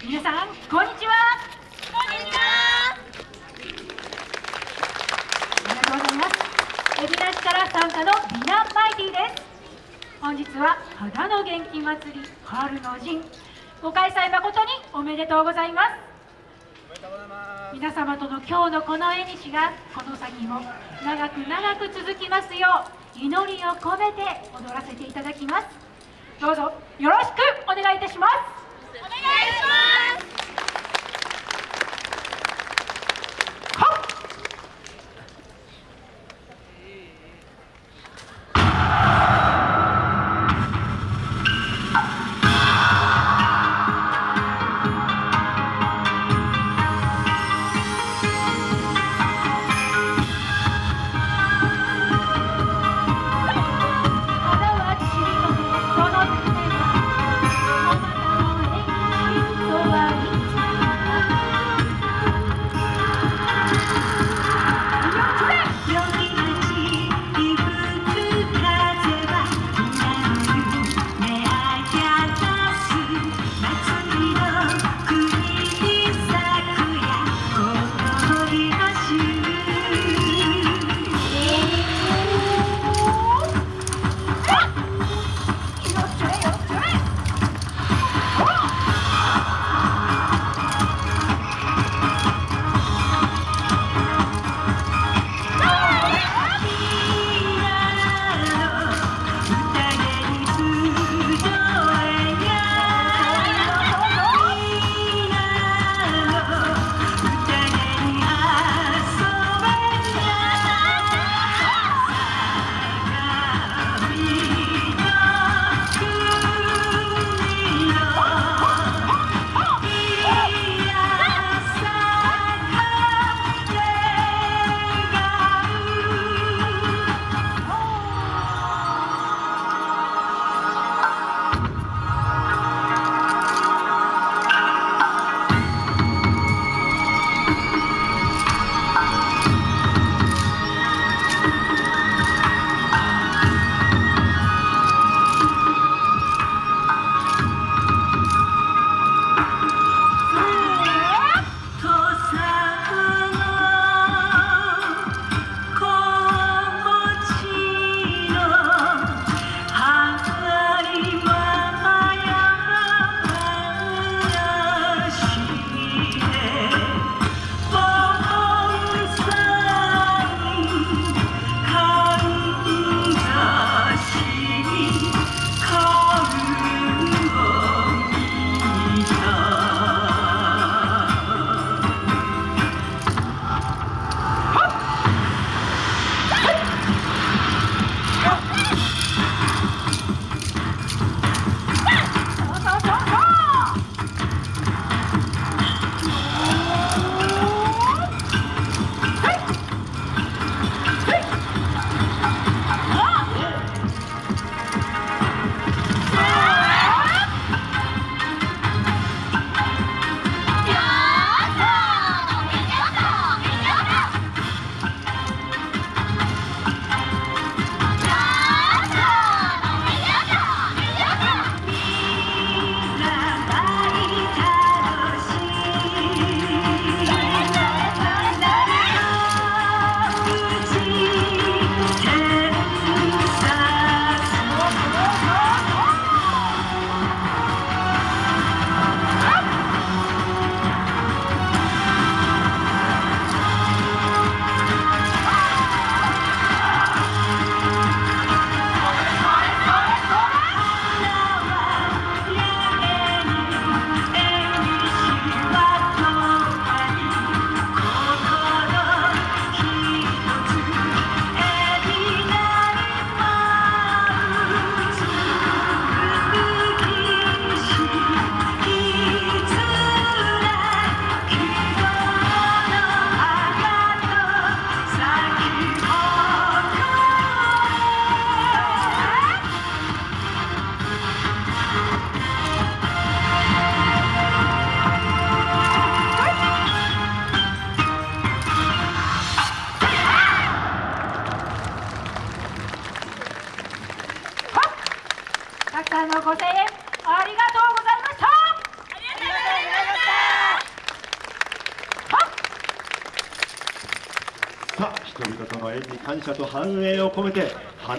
皆さんこんにちは。こんにちは。ありがとうございます。海老名市から参加の美男マイティです。本日は肌の元気祭り春の陣。ご開催誠におめでとうございます。皆様との今日のこの縁日がこの先も長く長く続きますよう祈りを込めて踊らせていただきます。どうぞよろしくお願いいたします。お願いします Ah! 人々の縁に感謝と繁栄を込めて花